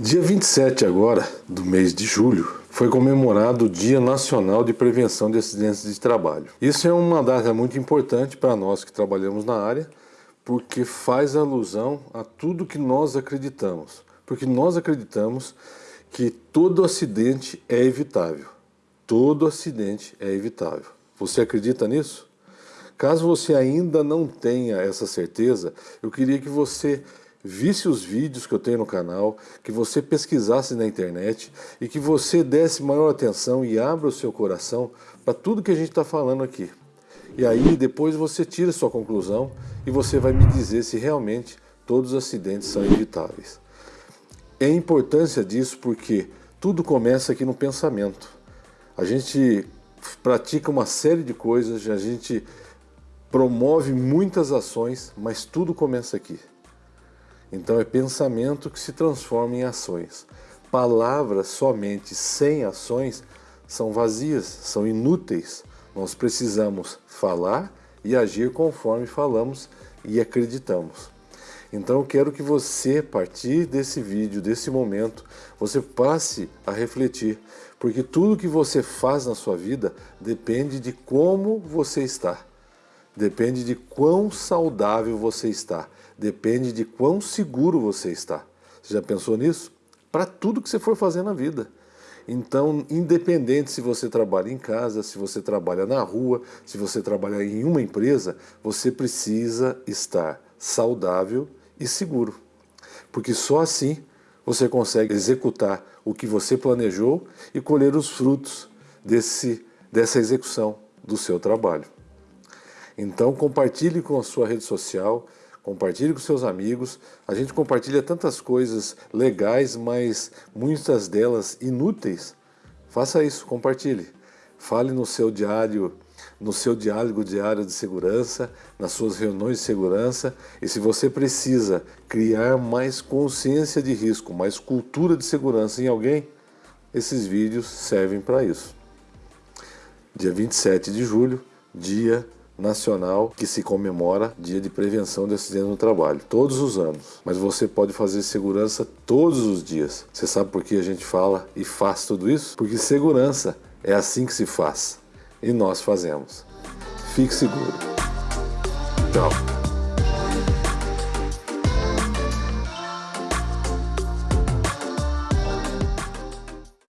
Dia 27 agora do mês de julho foi comemorado o Dia Nacional de Prevenção de Acidentes de Trabalho. Isso é uma data muito importante para nós que trabalhamos na área, porque faz alusão a tudo que nós acreditamos. Porque nós acreditamos que todo acidente é evitável. Todo acidente é evitável. Você acredita nisso? Caso você ainda não tenha essa certeza, eu queria que você visse os vídeos que eu tenho no canal, que você pesquisasse na internet e que você desse maior atenção e abra o seu coração para tudo que a gente está falando aqui. E aí depois você tira sua conclusão e você vai me dizer se realmente todos os acidentes são evitáveis. É a importância disso porque tudo começa aqui no pensamento. A gente pratica uma série de coisas, a gente promove muitas ações, mas tudo começa aqui. Então é pensamento que se transforma em ações. Palavras somente sem ações são vazias, são inúteis. Nós precisamos falar e agir conforme falamos e acreditamos. Então eu quero que você, a partir desse vídeo, desse momento, você passe a refletir, porque tudo que você faz na sua vida depende de como você está. Depende de quão saudável você está. Depende de quão seguro você está. Você já pensou nisso? Para tudo que você for fazer na vida. Então, independente se você trabalha em casa, se você trabalha na rua, se você trabalha em uma empresa, você precisa estar saudável e seguro. Porque só assim você consegue executar o que você planejou e colher os frutos desse, dessa execução do seu trabalho. Então compartilhe com a sua rede social, compartilhe com seus amigos. A gente compartilha tantas coisas legais, mas muitas delas inúteis. Faça isso, compartilhe. Fale no seu diário, no seu diálogo diário de segurança, nas suas reuniões de segurança. E se você precisa criar mais consciência de risco, mais cultura de segurança em alguém, esses vídeos servem para isso. Dia 27 de julho, dia nacional que se comemora Dia de Prevenção de Acidentes no Trabalho, todos os anos. Mas você pode fazer segurança todos os dias. Você sabe por que a gente fala e faz tudo isso? Porque segurança é assim que se faz. E nós fazemos. Fique seguro. Tchau.